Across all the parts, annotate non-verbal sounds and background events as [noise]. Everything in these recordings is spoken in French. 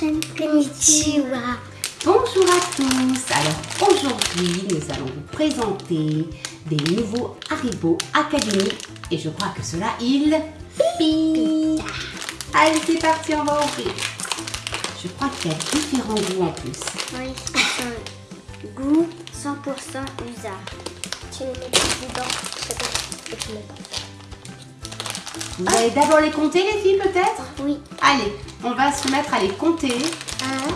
Konnichiwa. Bonjour à tous. Alors aujourd'hui, nous allons vous présenter des nouveaux Haribo Academy et je crois que cela il. Allez, c'est parti, on va ouvrir. Je crois qu'il y a différents goûts en plus. Oui, c'est un goût 100% usa. Tu les mets dedans, et tu mets pas. Vous allez d'abord les compter les filles peut-être? Oui. Allez, on va se mettre à les compter. Un,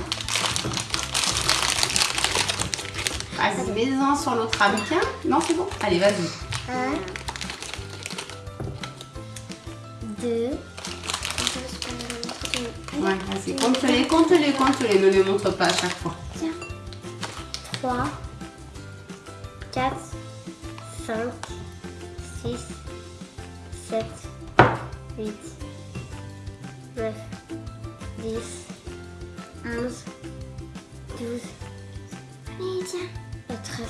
Vas-y, mets-en sur l'autre ramequin. Non, c'est bon Allez, vas-y. un, deux. Ouais, vas-y, compte-les, compte-les, compte-les. Ne les montre pas à chaque fois. Tiens. 3, 4, 5, 6, 7, 8, 9, 10, 11, 12, allez, tiens, euh, 13,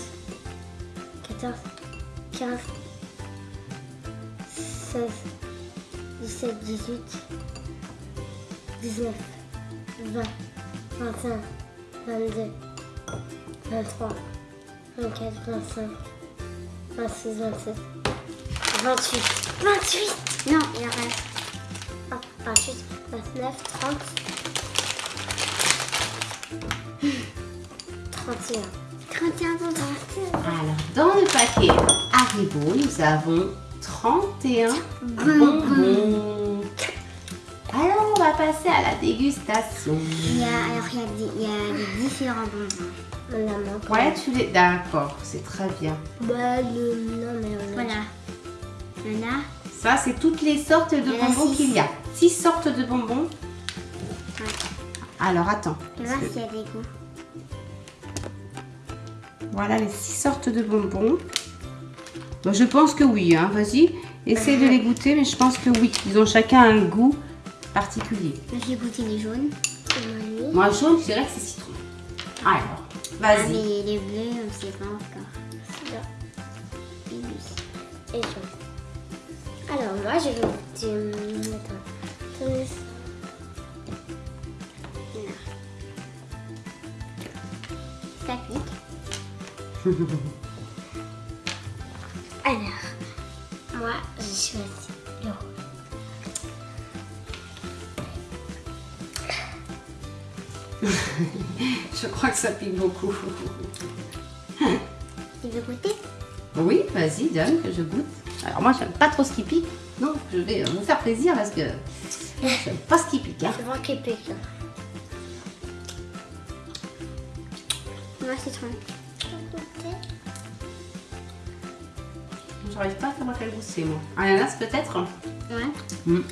14, 15, 16, 17, 18, 19, 20, 21, 22, 23, 24, 25, 26, 27, 28. 28 Non, il en reste. Ah, 28, 29, 30. 31. 31 pour 31. Alors, dans le paquet Haribo, nous avons 31 bonbons. Alors, on va passer à la dégustation. Il y a, alors, il y a, des- il y a des différents bonbons. On a manqué. Ouais, tu les... D'accord, c'est très bien. Bah, le... non, mais on a... Voilà. A... Ça, c'est toutes les sortes de bonbons qu'il y a. 6 sortes de bonbons. Alors, attends. Voir s'il y a des goûts. Voilà les 6 sortes de bonbons. Je pense que oui, hein. vas-y. Essaye de les [laughs] goûter, mais je pense que oui. Ils ont chacun un goût particulier. J'ai goûté les jaunes. Moi, jaune, je dirais que c'est citron. Alors, Ah, vas-y. mais les bleus, on ne sait pas encore. Et jaune. Alors, moi, je vais goûter. hum, Attends. Ça pique. [laughs] Alors, moi, j'ai choisi le rouge. [laughs] Je crois que ça pique beaucoup. Tu veux goûter? Oui, vas-y, donne que je goûte. Alors moi, j'aime pas trop ce qui pique. Donc, je vais vous faire plaisir parce que j'aime pas ce qui pique. Hein. C'est moi qui pique. Moi, goûter J'arrive pas à savoir quel goût c'est, moi. Ananas, peut-être? Ouais. Mm.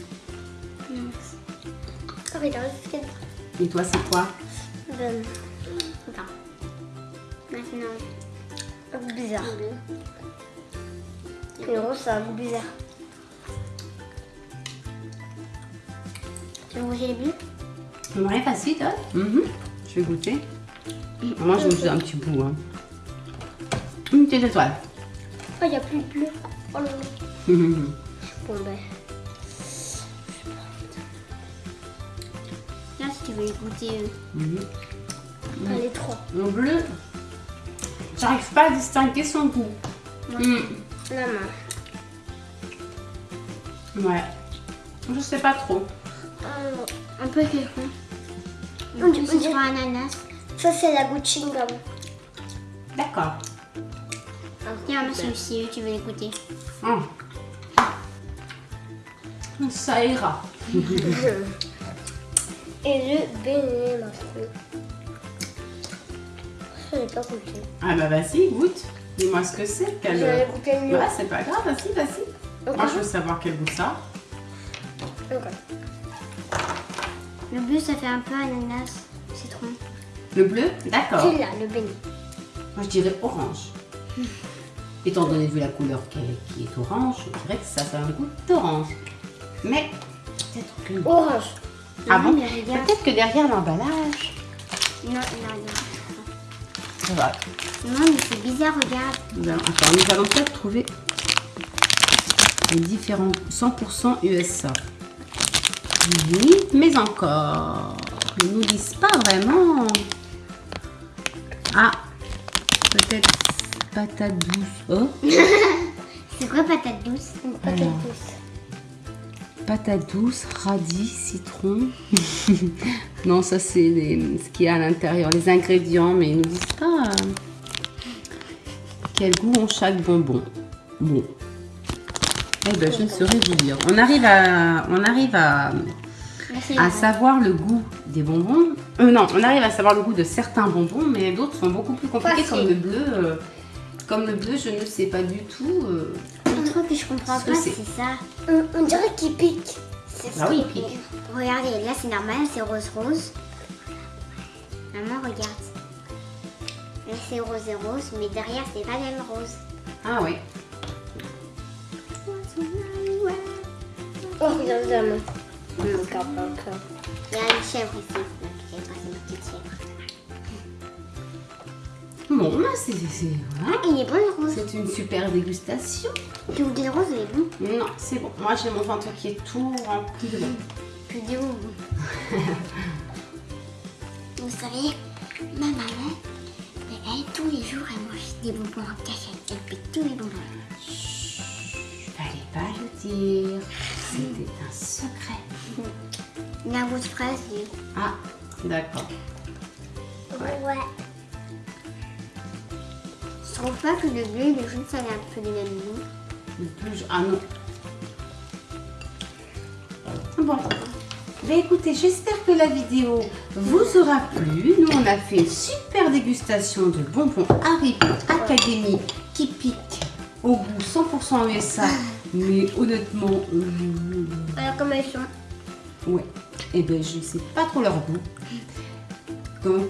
Oh, c'est Et toi, c'est quoi? Attends. Maintenant. Un goût bizarre. Le rose, c'est un goût bizarre. Les bleus Ouais, vas-y, donne. Mhm. Je vais goûter. Moi, je me un petit bout. Hein. Une petite étoile. Oh, il n'y a plus de bleu. Oh là là. [laughs] Bon, ben. Là, si tu veux les goûter, euh, les trois. Le bleu, j'arrive pas à distinguer son goût. Mm. La main. Ouais. Je sais pas trop. Un peu quelqu'un. On dirait ananas. Ça, c'est la goutte chewing-gum. D'accord. Tiens, moi, celui-ci, tu veux les goûter Hum. Ça ira. [laughs] Et le ma fille. Je n'ai pas goûté. Ah bah vas-y, goûte. Dis-moi ce que c'est. Quel... J'avais goûté le mieux. Ouais, c'est pas grave, vas-y, vas-y. Moi, je veux savoir quel goût ça. Ok. Le bleu, ça fait un peu ananas, citron. Le bleu D'accord. Celui-là, le béni. Moi, je dirais orange. Étant donné vu la couleur qui est, qui est orange, je dirais que ça fait un goût d'orange. Mais peut-être que... Orange. Ah bon. Peut-être que derrière l'emballage... Non, non, non. Ça va. Non, mais c'est bizarre, regarde. Nous allons, attends, nous allons peut-être trouver les différents 100% USA. Oui, mais encore. Ils nous disent pas vraiment. Ah, peut-être patate douce. Oh, [laughs] C'est quoi patate douce patate Alors. douce. patate douce, radis, citron. [laughs] non, ça c'est ce qu'il y a à l'intérieur, les ingrédients, mais ils nous disent pas euh, quel goût ont chaque bonbon. Bon. Eh ben, je ne saurais vous dire. On arrive à, on arrive à, Là, c'est à le- savoir le goût des bonbons. Euh, non, on arrive à savoir le goût de certains bonbons, mais d'autres sont beaucoup plus compliqués, comme le bleu. euh, comme le bleu, je ne sais pas du tout. euh, truc que je comprends Ce pas, c'est. ça. On, on dirait qu'il pique. Bah oui, il pique. Regardez, là c'est normal, c'est rose rose. Maman, regarde. Là c'est rose et rose, mais derrière c'est pas même rose. Ah oui. Oh, regarde maman. Encore, encore. Il y a une chèvre ici. Petite chèvre. Bon, bah, c'est c'est- voilà. Ah, il est bon le rose. C'est une super dégustation. Tu goûtes le rose, il est bon. Non, c'est bon. Moi, j'ai mon ventre qui est tout rempli de bon. Du bon. [laughs] Vous savez, ma maman, elle, tous les jours, elle mange des bonbons en cachette. Elle pique tous les bonbons. Fallait pas le dire. C'était un secret. La rose fraise. Ah, d'accord. Ouais. Je trouve pas que le bleu et le jaune, ça a un peu du même goût. Le plus... Ah non. Bon. Ben écoutez, j'espère que la vidéo vous aura plu. Nous, on a fait une super dégustation de bonbons Haribo Academy qui piquent au goût 100% USA. [laughs] Mais honnêtement, euh, Alors, comment elles sont Ouais. Eh ben, je ne sais pas trop leur goût. Donc,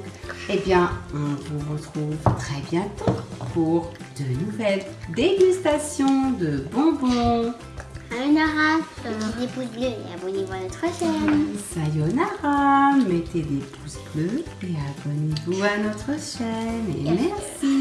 eh bien, on vous retrouve très bientôt pour de nouvelles dégustations de bonbons. Sayonara, mettez des pouces bleus et abonnez-vous à notre chaîne. Sayonara, mettez des pouces bleus et abonnez-vous à notre chaîne. Et merci.